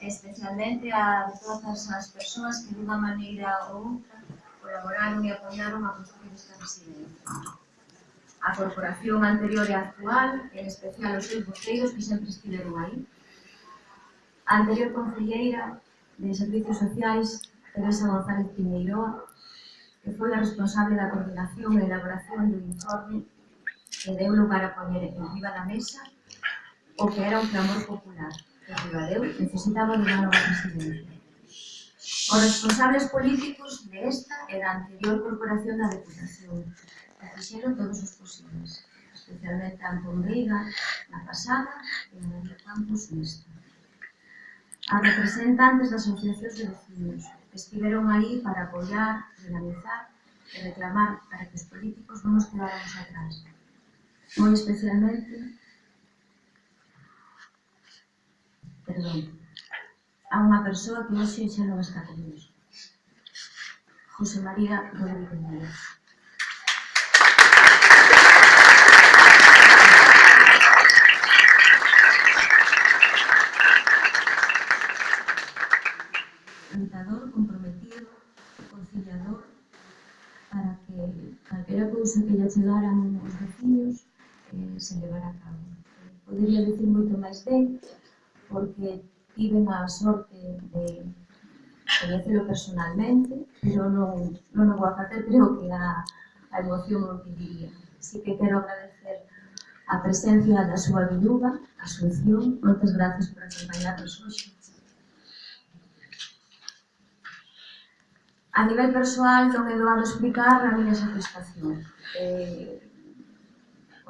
especialmente a todas as persoas que dunha maneira ou outra colaboraron e apoiaron a construir esta residencia. A corporación anterior e actual, en especial os seus boteiros que sempre estiveron aí. A anterior concelleira de Servicios Sociais, Teresa González Piñeiroa, que foi a responsable da coordinación e elaboración do informe que deu lugar a poñer en viva da mesa o que era un clamor popular. Ribadeu necesitaba unha nova presidencia. Os responsables políticos de esta e da anterior corporación da Deputación que fixeron todos os posibles, especialmente a Antón Veiga na pasada e a Daniel Campos nesta. As representantes das asociacións de vecinos que estiveron aí para apoiar, dinamizar e reclamar para que os políticos non nos quedáramos atrás. Moi especialmente perdón, a unha persoa que hoxe xa non está comigo. José María Rodríguez Díaz. Cantador, comprometido, conciliador, para que calquera cousa que lle chegaran os veciños eh, se levara a cabo. Podería dicir moito máis ben, porque tiven a sorte de coñecelo personalmente, pero non, non o vou a facer, creo que a, a emoción o que diría. Así que quero agradecer a presencia da súa viúva, a Asunción, moitas gracias por acompañarnos hoxe. A nivel persoal non é doado explicar a miña satisfacción. Eh,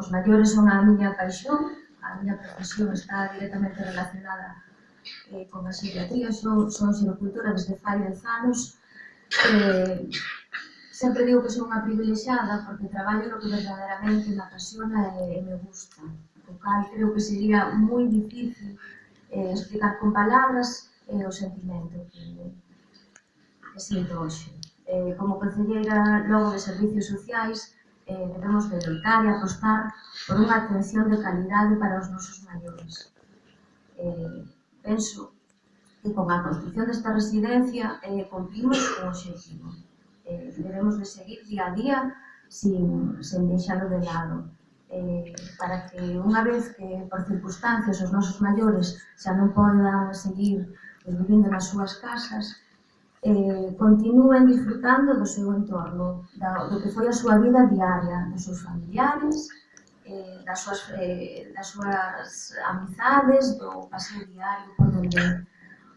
os maiores son a miña paixón, a miña profesión está directamente relacionada eh, con a psiquiatría, son, son xinocultura desde fai 10 anos. Eh, sempre digo que son unha privilexiada porque traballo no que verdadeiramente me apasiona e, e me gusta. O cal creo que sería moi difícil eh, explicar con palabras eh, o sentimento que, que sinto hoxe. Eh, como concelleira logo de Servicios Sociais, eh, debemos de loitar e apostar por unha atención de calidade para os nosos maiores. Eh, penso que con a construcción desta residencia eh, cumplimos o objetivo. Eh, debemos de seguir día a día sin, sen deixalo de lado. Eh, para que unha vez que por circunstancias os nosos maiores xa non podan seguir vivindo nas súas casas, eh, continúen disfrutando do seu entorno, da, do que foi a súa vida diaria, dos seus familiares, eh, das, súas, eh, das súas amizades, do paseo diario por donde,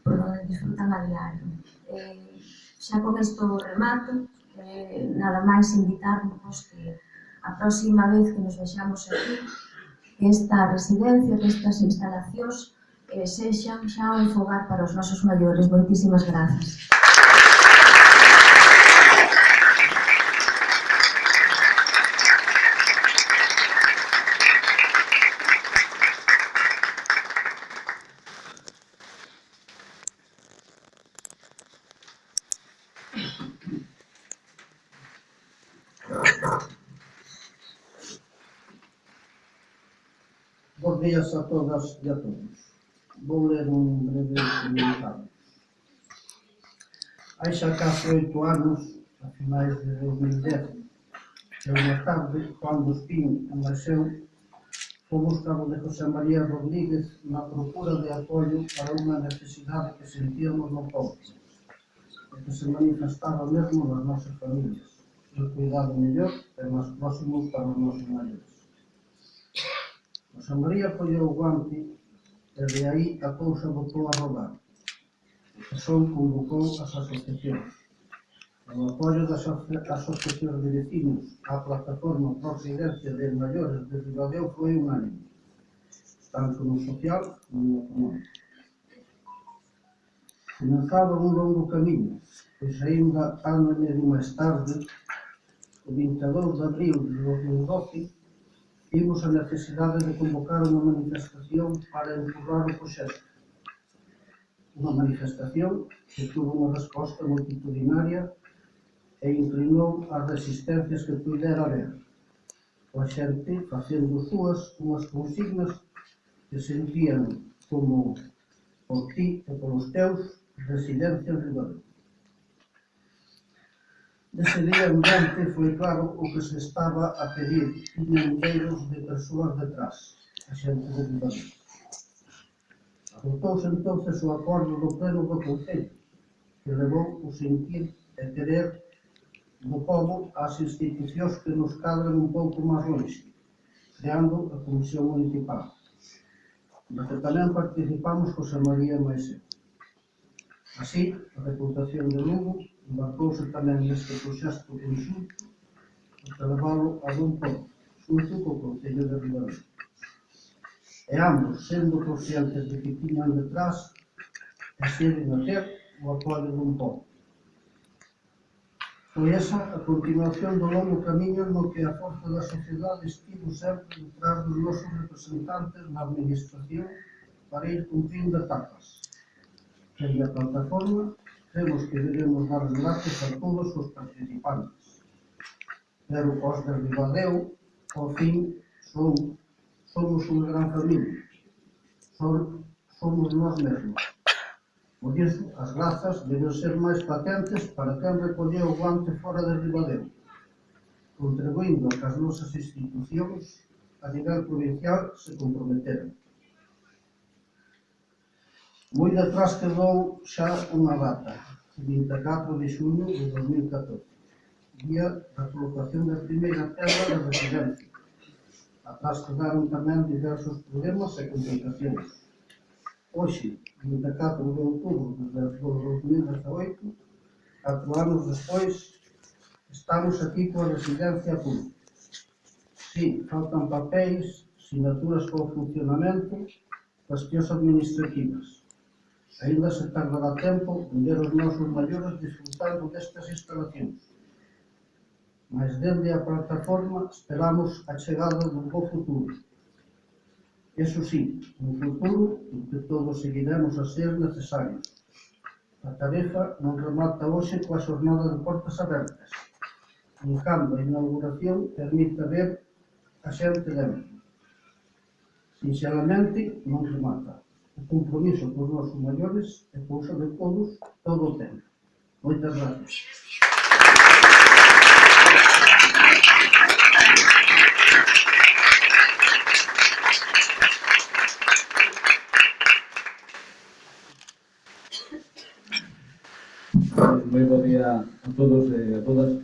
por donde disfrutan a diario. Eh, xa con isto remato, eh, nada máis invitarvos que a próxima vez que nos vexamos aquí, que esta residencia, que estas instalacións eh, sexan xa un fogar para os nosos maiores. Moitísimas grazas. días a todas e a todos. Vou ler un breve comunicado. Hai xa case oito anos, a finais de 2010, e unha tarde, cando Espín enlaxeu, fomos cabo de José María Rodríguez na procura de apoio para unha necesidade que sentíamos no povo, e que se manifestaba mesmo nas nosas familias, o cuidado mellor e máis próximo para os nosos maiores. José María apoiou o guante e de aí a cousa botou a rodar. O son convocou as asociacións. O apoio das asociacións de vecinos, á plataforma Proxidencia de Maiores de Ribadeo foi unánime, tanto no social como no económico. Comenzaba un longo camiño, pois aínda ano e medio máis tarde, o 22 de abril de 2012, Vimos a necesidade de convocar unha manifestación para empurrar o proxecto. Unha manifestación que tuvo unha resposta multitudinaria e inclinou as resistencias que puidera haber. O xente facendo súas unhas consignas que sentían como por ti e polos teus residencias libres. Nese día andante foi claro o que se estaba a pedir. Tiñan milleiros de persoas detrás, a xente de Libanés. Adotouse entonces o acordo do pleno do Concello, que levou o sentir e querer do povo ás institucións que nos cadran un pouco máis longe, creando a Comisión Municipal, na que tamén participamos José María Maese. Así, a reputación de Lugo embarcouse tamén neste proxecto conxunto para leválo a bon porto, xunto co Concello de Ribadeo. E ambos, sendo conscientes de que tiñan detrás, deciden a ter o apoio dun porto. Foi esa a continuación do longo camiño no que a forza da sociedade estivo sempre detrás dos nosos representantes na administración para ir cumprindo etapas. Desde a plataforma cremos que debemos dar as gracias a todos os participantes. Pero os de Ribadeo, ao fin, son, somos unha gran familia. Son, somos nós mesmos. Por iso, as grazas deben ser máis patentes para quen recolleu o guante fora de Ribadeu, contribuindo que as nosas institucións a nivel provincial se comprometeran. Moi detrás quedou xa unha data, 24 de xuño de 2014, día da colocación da primeira pedra da residencia. Atrás quedaron tamén diversos problemas e complicacións. Hoxe, 24 de outubro de 2018, catro anos despois, estamos coa residencia a punto. Sí, faltan papéis, sinaturas co funcionamento, cuestións administrativas. Ainda se tardará tempo en ver os nosos maiores disfrutando destas instalacións. Mas dende a plataforma esperamos a chegada dun bo futuro. Eso sí, un futuro en que todos seguiremos a ser necesarios. A tarefa non remata hoxe coa xornada de portas abertas. En cambio, a inauguración permite ver a xente dentro. Sinceramente, non remata. O compromiso cos nosos maiores é cousa de todos todo o tempo. Moitas gracias. moi bo día a todos e a todas.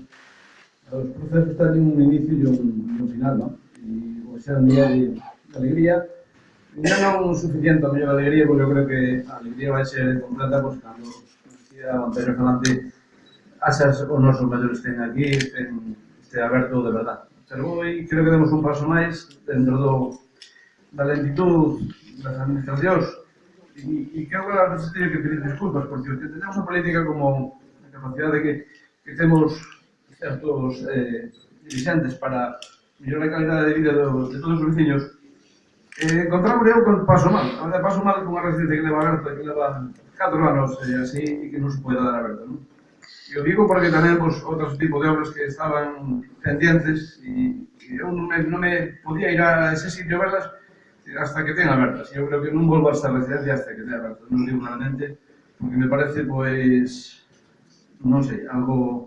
Os procesos están un inicio e un, un final, non? E o xa un día de alegría, non non suficiente a mellor alegría, porque eu creo que a alegría vai ser completa pois, cando decía Antonio Fernández asas os nosos mellores estén aquí, estén, este aberto de verdad. Pero hoy creo que demos un paso máis dentro do, da lentitud das administracións e, e creo que a veces teño que pedir disculpas porque que tenemos a política como a capacidade de que, que temos certos eh, dirigentes para mellorar a calidad de vida de, de todos os veciños Eh, encontramos eu con Paso Mal. A Paso Mal con unha residencia que leva aberta, que leva 4 anos e eh, así, e que non se pode dar aberta. Non? E o digo porque tenemos pois, outros tipo de obras que estaban pendientes e, e eu non me, non me podía ir a ese sitio a verlas hasta que ten abertas. Eu creo que non volvo a esta residencia hasta que ten abertas. Non digo claramente, porque me parece, pois, non sei, algo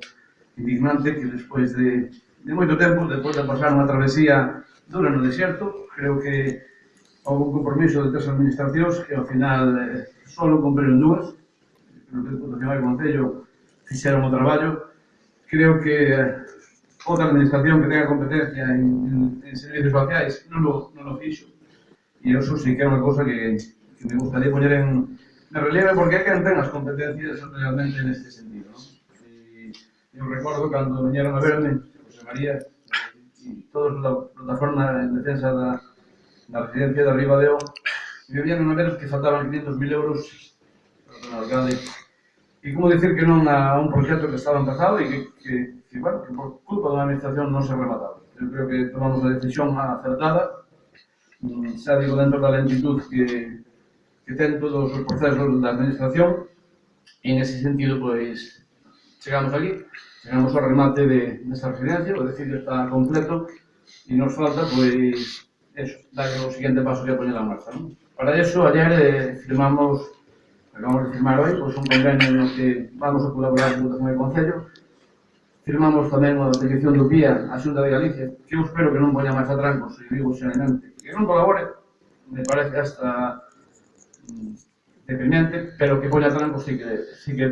indignante que despois de, de moito tempo, despois de pasar unha travesía dura no deserto, creo que houve un compromiso de tres administracións que ao final eh, solo cumpriron dúas. No que Deputación e Concello fixeron o traballo. Creo que eh, outra administración que tenga competencia en, en, en servicios sociais non lo, non lo fixo. E eso sí que é unha cosa que, que me gustaría poñer en, en relieve porque é que non ten as competencias realmente neste sentido ¿no? e, eu recordo cando veñeron a verme José María e todos da plataforma en defensa da na residencia de Ribadeo, vivían unha vez que faltaban 500.000 euros na alcalde. E como dicir que non a un proxecto que estaba empezado e que, que, que, bueno, que por culpa da administración non se remataba. Eu creo que tomamos a decisión acertada, mm, xa digo dentro da lentitud que, que ten todos os procesos da administración, e nese sentido, pois, chegamos aquí, chegamos ao remate de, desta residencia, o decir, está completo, e nos falta, pois, eso, dar o siguiente paso que poñer a marcha. ¿no? Para eso, ayer eh, firmamos, acabamos de firmar hoy, pois pues, un convenio no que vamos a colaborar con o Concello. Firmamos tamén a petición do PIA a Xunta de Galicia, que eu espero que non poña máis atrancos, e digo xerenante, que non colabore, me parece hasta mm, deprimente, pero que poña atrancos pois sí que, sí que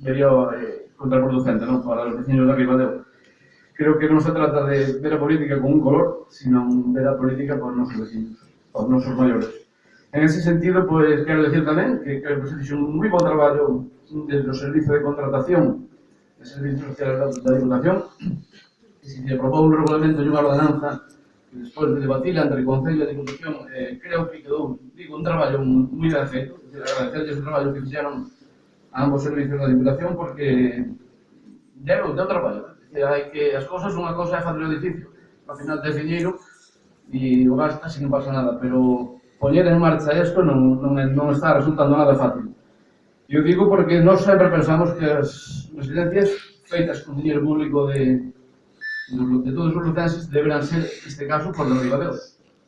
vería eh, contraproducente, non? Para os vecinos da Ribadeo creo que non se trata de ver a política con un color, sino ver a política con nosos vecinos, os nosos maiores. En ese sentido, pues, quero decir tamén que, que se fixo un moi bon traballo desde o Servicio de Contratación de Servicios Sociales da Diputación, que se propón un regulamento e unha ordenanza que despois de debatila entre o Concello e a Diputación, eh, creo que quedou, digo, un traballo moi ben feito, agradecerles o traballo que fixeron a ambos servicios da Diputación, porque deu, deu traballo, que hai que as cousas, unha cousa é facer o edificio, ao final te e o gastas e non pasa nada, pero poñer en marcha isto non, non, non está resultando nada fácil. Eu digo porque nós sempre pensamos que as residencias feitas con dinheiro público de, de todos os lucenses deberán ser, neste caso, por de Ribadeo.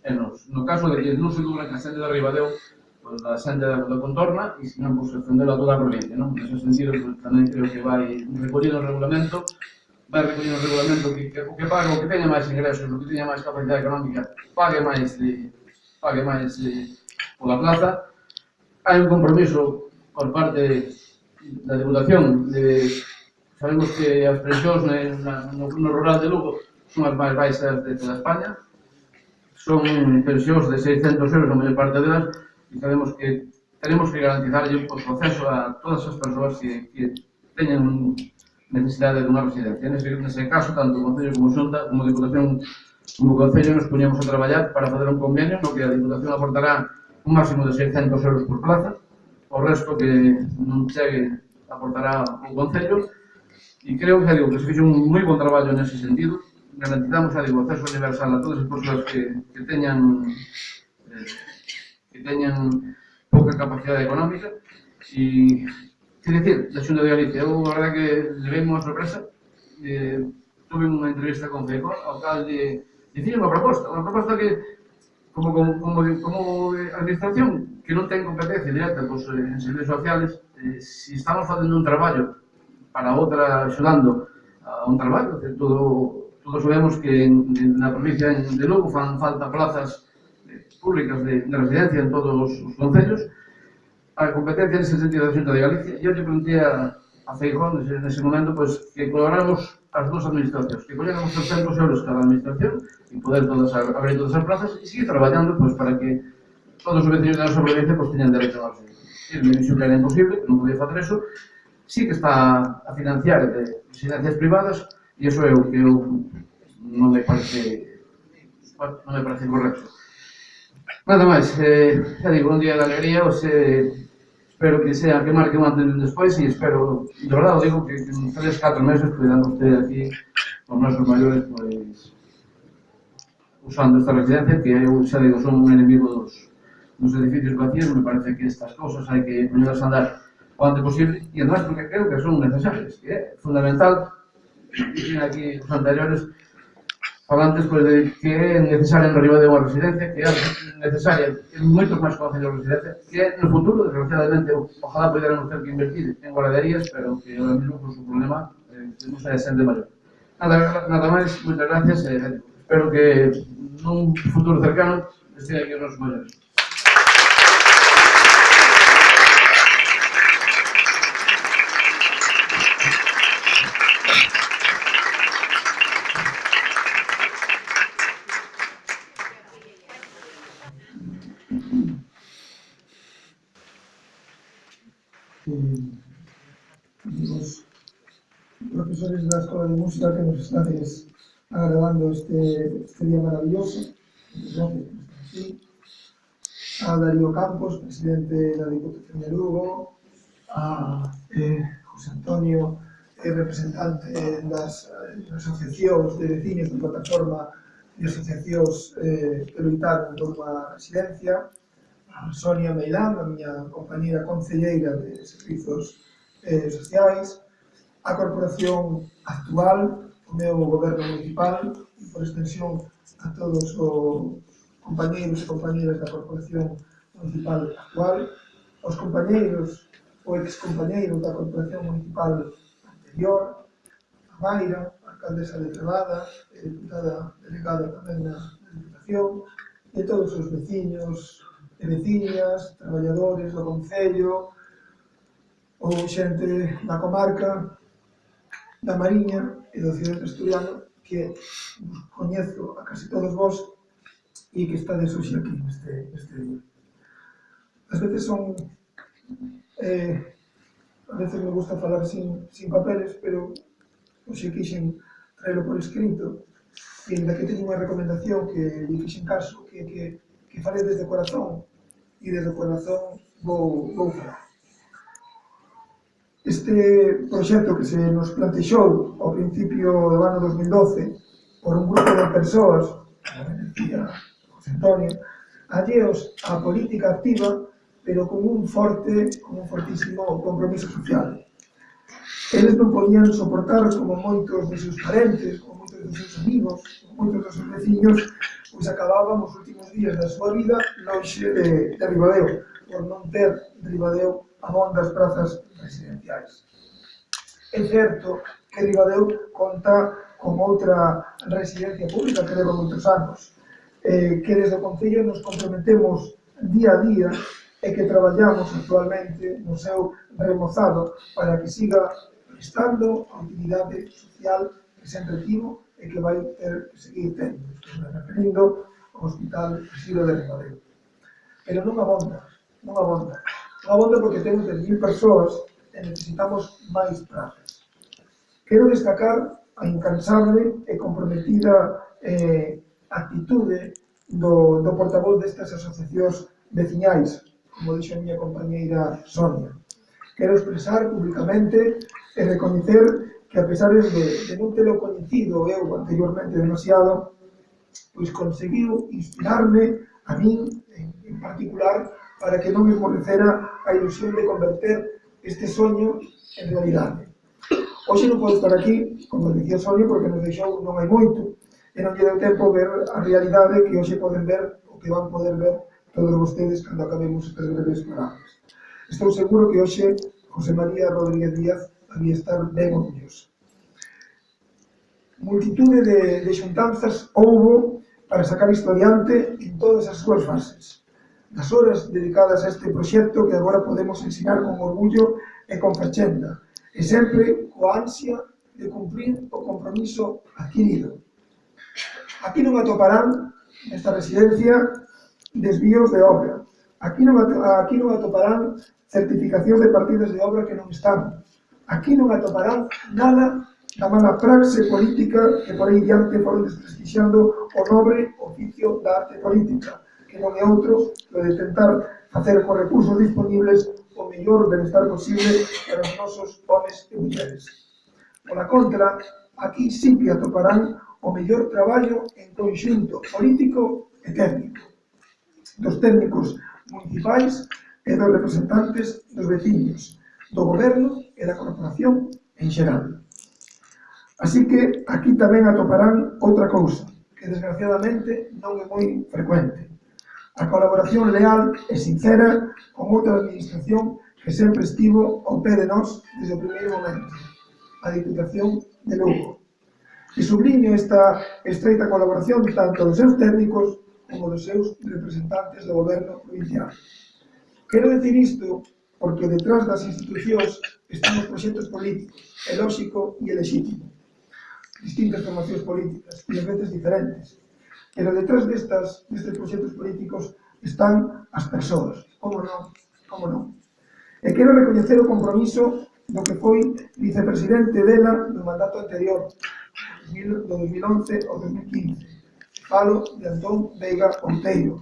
E nos, no caso de que non se dublan que a xente de Ribadeo pues, da xente da, da contorna e se non, pois, pues, estendelo a toda a provincia, non? Nese sentido, pues, tamén creo que vai recollido o regulamento vai recoller o regulamento que, que, que paga o que teña máis ingresos, o que teña máis capacidade económica, pague máis de, pague máis de, pola plaza. Hai un compromiso por parte da deputación. de sabemos que as pensións no, no rural de Lugo son as máis baixas de toda España son pensións de 600 euros a maior parte delas e sabemos que tenemos que garantizarlle o proceso a todas as persoas que, que teñen un necesidade dunha residencia. Nese, nese caso, tanto o Concello como Xunta, como a Diputación como o Concello, nos poñemos a traballar para fazer un convenio no que a Diputación aportará un máximo de 600 euros por plaza, o resto que non chegue aportará o Concello, e creo que, digo, que se fixe un moi bon traballo nese sentido, garantizamos a digo, acceso universal a todas as persoas que, que teñan eh, que teñan pouca capacidade económica. E Es decir, la Xunta de Galicia, eu a verdad que levei unha sorpresa, eh, tuve unha entrevista con Feijó, ao cal de dicir unha proposta, unha proposta que como, como, como, como administración que non ten competencia directa pois, pues, eh, en servicios sociales, eh, se si estamos facendo un traballo para outra axudando a un traballo, que todo, todos sabemos que en, en na provincia de Lugo fan falta plazas eh, públicas de, de residencia en todos os, os concellos, a competencia nese sentido da Xunta de Galicia. Eu lle pregunté a, a Feijón nese momento pois, que colaboramos as dúas administracións, que colláramos 300 euros cada administración e poder todas, abrir todas as plazas e seguir traballando pois, para que todos os vecinos da nosa provincia pois, teñan dereito a darse. E me dixo que era imposible, que non podía facer eso. Sí que está a financiar de residencias privadas e iso é o que eu non me parece non me parece correcto. Nada máis, eh, xa digo, un día de alegría, os, eh, espero que sea que marque un antes e un despois e espero, de verdade, digo que, que en 3, 4 meses cuidando usted aquí os nosos maiores pois usando esta residencia que eu xa digo, son un enemigo dos, dos edificios vacíos, me parece que estas cousas hai que ponerlas a andar o antes posible e además porque creo que son necesarias que é fundamental e aquí os anteriores falantes pois, de que é necesaria no Ribadeo unha residencia, que é necesaria en moitos máis concellos de residencia, que no futuro, desgraciadamente, ojalá poderemos ter que invertir en guarderías, pero que ahora mismo con su problema eh, temos se xente maior. Nada, nada máis, moitas gracias, eh, espero que nun futuro cercano estea aquí os nosos maiores. música que nos estáis agradando este, este día maravilloso. A Darío Campos, presidente da Diputación de Lugo, a eh, José Antonio, eh, representante das eh, asociacións de vecinos da plataforma de asociacións eh, que loitaron por unha residencia, a Sonia Meilán, a miña compañera concelleira de Servizos eh, Sociais, a corporación actual, o meu goberno municipal, e por extensión a todos os compañeiros e compañeiras da corporación municipal actual, os compañeiros ou excompañeiros da corporación municipal anterior, a Mayra, a alcaldesa de Trebada, e deputada delegada tamén na Diputación, e todos os veciños e veciñas, traballadores do Concello, ou xente da comarca, da Mariña e do cidade asturiana que vos coñezo a casi todos vos e que estades hoxe aquí neste, neste día. As veces son... Eh, a veces me gusta falar sin, sin papeles, pero hoxe quixen traelo por escrito e ainda que teño unha recomendación que lle fixen caso, que, que, que fale desde o corazón e desde o corazón vou, vou falar. Este proxecto que se nos plantexou ao principio do ano 2012 por un grupo de persoas, como decía José Antonio, alleos á política activa, pero con un forte, con un fortísimo compromiso social. Eles non podían soportar como moitos de seus parentes, como moitos dos seus amigos, como moitos dos seus veciños, pois acababan os últimos días da súa vida lonxe de, de Ribadeo, por non ter Ribadeo abondas prazas residenciais. É certo que Ribadeu conta con outra residencia pública que leva moitos anos, eh, que desde o Concello nos comprometemos día a día e que traballamos actualmente no seu remozado para que siga prestando a utilidade social que sempre tivo e que vai ter que seguir tendo. Estou me referindo ao Hospital Xiro de Ribadeo. Pero non abonda, non abonda abonda porque temos 10.000 persoas e necesitamos máis prazas. Quero destacar a incansable e comprometida eh, actitude do, do portavoz destas asociacións veciñais, como dixo a miña compañeira Sonia. Quero expresar públicamente e recoñecer que a pesar de, de non telo coñecido eu anteriormente demasiado, pois conseguiu inspirarme a min en, en particular para que non me morrecera a ilusión de converter este soño en realidade. Hoxe non podo estar aquí, como dicía Sonia, porque nos deixou non hai moito, e non lle deu tempo ver a realidade que hoxe poden ver, o que van poder ver todos vostedes cando acabemos estas breves palabras. Estou seguro que hoxe José María Rodríguez Díaz había estar ben orgulloso. Multitude de, de xuntanzas houbo para sacar isto adiante en todas as súas fases das horas dedicadas a este proxecto que agora podemos ensinar con orgullo e con fachenda, e sempre coa ansia de cumprir o compromiso adquirido. Aquí non atoparán, nesta residencia, desvíos de obra. Aquí non, aquí non atoparán certificación de partidas de obra que non están. Aquí non atoparán nada da mala praxe política que por aí diante foron desprestixiando o nobre oficio da arte política que non é outro, o de tentar facer con recursos disponibles o mellor benestar posible para os nosos homes e mulleres. Pola contra, aquí sí que atoparán o mellor traballo en conxunto político e técnico, dos técnicos municipais e dos representantes dos veciños, do goberno e da corporación en xeral. Así que aquí tamén atoparán outra cousa, que desgraciadamente non é moi frecuente a colaboración leal e sincera con outra administración que sempre estivo ao pé de nós desde o primeiro momento, a Diputación de Lugo. E subliño esta estreita colaboración tanto dos seus técnicos como dos seus representantes do goberno provincial. Quero decir isto porque detrás das institucións están os proxectos políticos, é lóxico e é legítimo. Distintas formacións políticas, e a veces diferentes, pero detrás destas, destes proxectos políticos están as persoas, como non, como non. E eh, quero recoñecer o compromiso do que foi vicepresidente dela no mandato anterior, do 2011 ao 2015. Falo de Antón Veiga Ponteiro.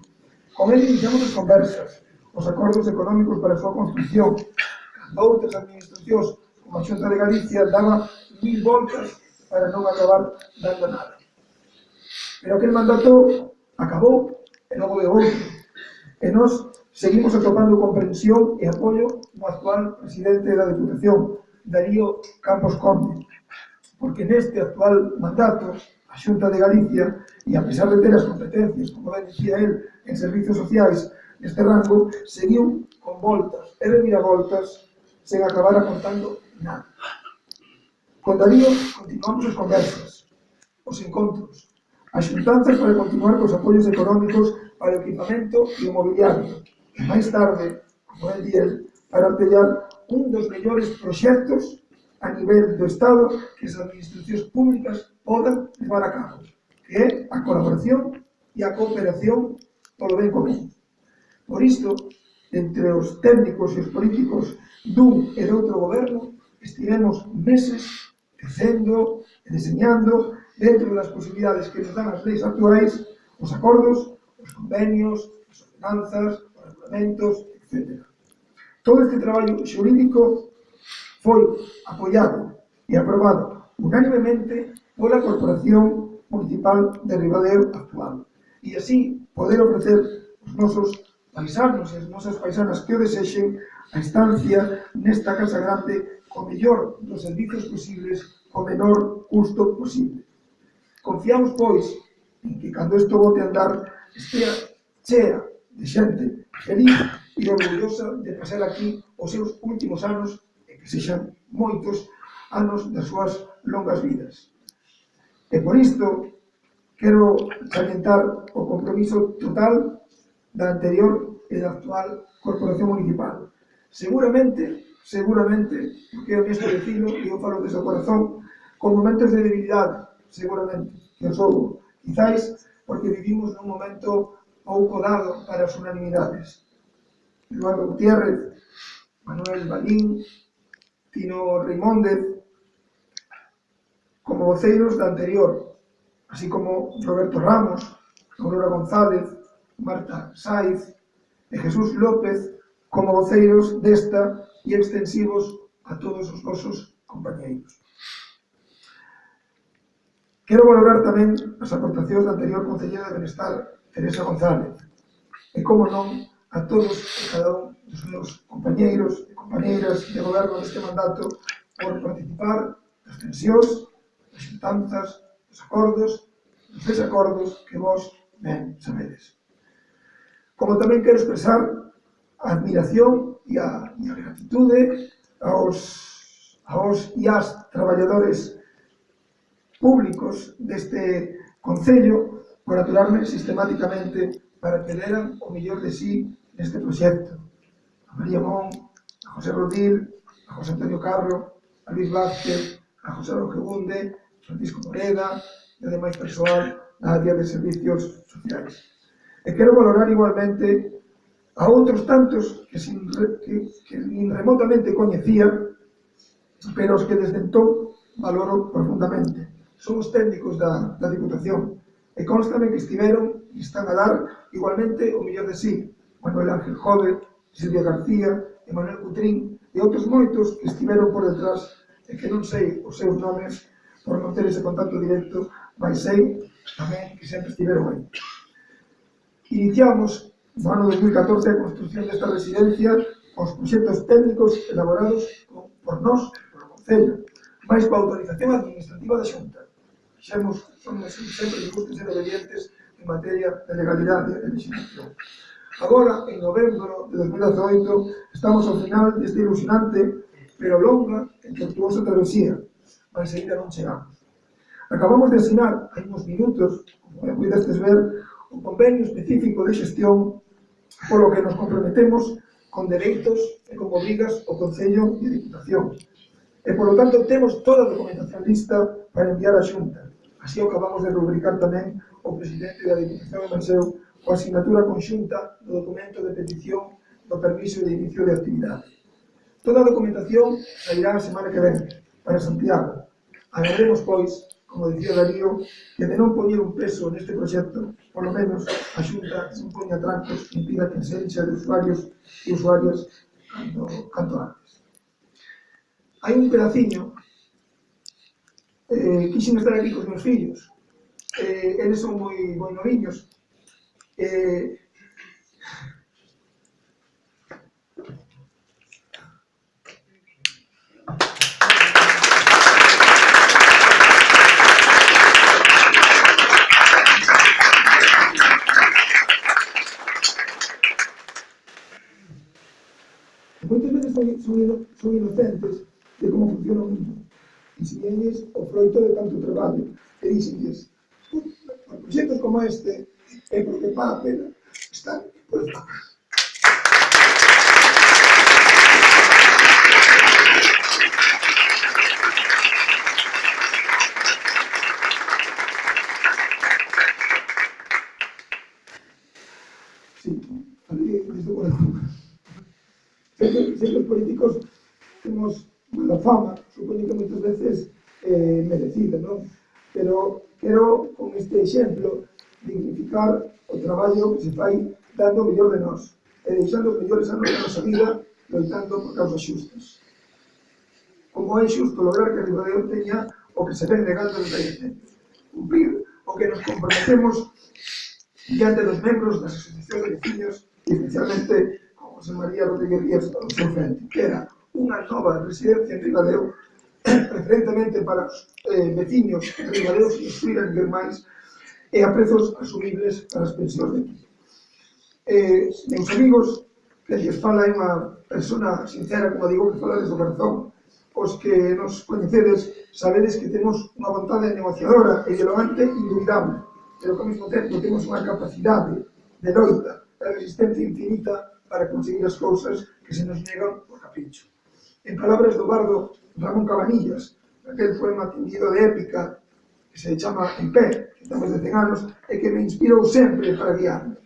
Con ele iniciamos as conversas, os acordos económicos para a súa construcción. Outras administracións, como a Xunta de Galicia, daba mil voltas para non acabar dando nada pero aquel mandato acabou e logo de outro. E nós seguimos atopando comprensión e apoio no actual presidente da Deputación, Darío Campos Conde, porque neste actual mandato a Xunta de Galicia, e a pesar de ter as competencias, como ben dicía él, en servicios sociais neste rango, seguiu con voltas e reviravoltas sen acabar acontando nada. Con Darío continuamos as conversas, os encontros, As xuntanzas para continuar cos apoios económicos para o equipamento e o mobiliario. E máis tarde, como el diel, para apoiar un dos mellores proxectos a nivel do Estado que as administracións públicas podan levar a cabo, que é a colaboración e a cooperación polo ben común. Por isto, entre os técnicos e os políticos dun e doutro goberno, estivemos meses tecendo e deseñando dentro das posibilidades que nos dan as leis actuais, os acordos, os convenios, as ordenanzas, os regulamentos, etc. Todo este traballo xurídico foi apoiado e aprobado unánimemente pola Corporación Municipal de Ribadeo actual. E así poder ofrecer os nosos paisanos e as nosas paisanas que o desexen a estancia nesta Casa Grande co mellor dos servicios posibles, co menor custo posible. Confiamos, pois, en que cando isto vote a andar estea chea de xente feliz e orgullosa de pasar aquí os seus últimos anos e que sexan moitos anos das súas longas vidas. E por isto, quero salientar o compromiso total da anterior e da actual Corporación Municipal. Seguramente, seguramente, porque é honesto decirlo, e eu falo desde o corazón, con momentos de debilidade, seguramente, que os houbo. Quizáis porque vivimos nun momento pouco dado para as unanimidades. Eduardo Gutiérrez, Manuel Balín, Tino Reimóndez, como voceiros da anterior, así como Roberto Ramos, Aurora González, Marta Saiz e Jesús López como voceiros desta e extensivos a todos os vosos compañeiros. Quero valorar tamén as aportacións da anterior Concelleira de Benestar, Teresa González, e, como non, a todos e cada un dos meus compañeiros e compañeiras de goberno deste mandato por participar das tensións, das xuntanzas, dos acordos, dos desacordos que vos ben sabedes. Como tamén quero expresar a admiración e a, e a gratitude aos, aos e as traballadores públicos deste Concello por aturarme sistemáticamente para que deran o millor de sí neste proxecto. A María Mon, a José Rodil, a José Antonio Carro, a Luis Vázquez, a José Rogebunde, Francisco Moreda e a demais persoal da área de servicios sociais. E quero valorar igualmente a outros tantos que, sin, que, que nin remotamente coñecía, pero os que desde entón valoro profundamente son os técnicos da, da Diputación e constame que estiveron e están a dar igualmente o millón de sí. Manuel Ángel Jove, Silvia García, Emanuel Cutrín e outros moitos que estiveron por detrás e que non sei os seus nomes por non ter ese contacto directo, mas sei tamén que sempre estiveron aí. Iniciamos no ano 2014 a construcción desta residencia os proxectos técnicos elaborados por nós, por o Concello, máis coa autorización administrativa da Xunta xemos, somos sempre nos ser obedientes en materia de legalidade e legislación. Agora, en novembro de 2018, estamos ao final deste ilusionante, pero longa e tortuosa travesía, mas ainda non chegamos. Acabamos de asinar, hai uns minutos, como pudestes ver, un convenio específico de xestión polo que nos comprometemos con dereitos e con obrigas o Concello e a Diputación. E, polo tanto, temos toda a documentación lista para enviar a Xunta. Así o acabamos de rubricar tamén o presidente da Diputación de Manseu coa asignatura conxunta do documento de petición do permiso de inicio de actividade. Toda a documentación sairá a semana que ven para Santiago. Agrademos, pois, como dicía Darío, que de non poñer un peso neste proxecto, polo menos a Xunta non poña trancos e impida que enxenxa de usuarios e usuarias canto, canto antes. Hai un pedaciño eh, quixen estar aquí cos meus fillos. Eh, eles son moi, moi noviños. Eh, Moitas veces son, son, son inocentes de como funciona o mundo. ensinelles o froito de tanto traballo e dixenlles por proxectos como este é porque paga a pena estar por detrás. Sempre os políticos temos mala fama que se fai dando o mellor de nós e deixando os mellores anos da nosa vida loitando por causas xustas. Como é xusto lograr que Ribadeo teña o que se ven negando nos adolescentes. Cumprir o que nos comprometemos diante dos membros das asociacións de vecinos e especialmente con José María Rodríguez Díaz ao seu frente, que era unha nova residencia en Ribadeo preferentemente para os eh, veciños ribadeos que os ver máis e a prezos asumibles para as pensións de aquí. Eh, meus amigos, que lles fala é unha persona sincera, como digo, que fala desde o corazón, os que nos coñecedes sabedes que temos unha vontade negociadora e dialogante indubidable, pero que ao mesmo tempo temos unha capacidade de loita e resistencia infinita para conseguir as cousas que se nos negan por capricho. En palabras do bardo Ramón Cabanillas, aquel poema tendido de épica que se chama En Pé, que ten máis de 100 anos, e que me inspirou sempre para guiarme.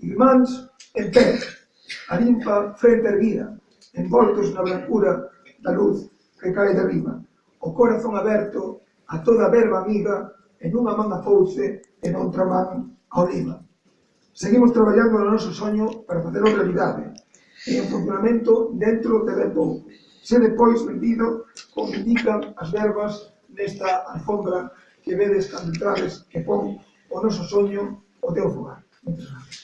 Irmáns en pé, a limpa frente erguida, envoltos na blancura da luz que cae de arriba, o corazón aberto a toda verba amiga en unha man a fouce e noutra man a oliva. Seguimos traballando no noso soño para facelo realidade e en funcionamento dentro de ben pouco. Se depois vendido como indican as verbas nesta alfombra que vedes cando entrades que pon o noso soño o teu fogar. Moitas gracias.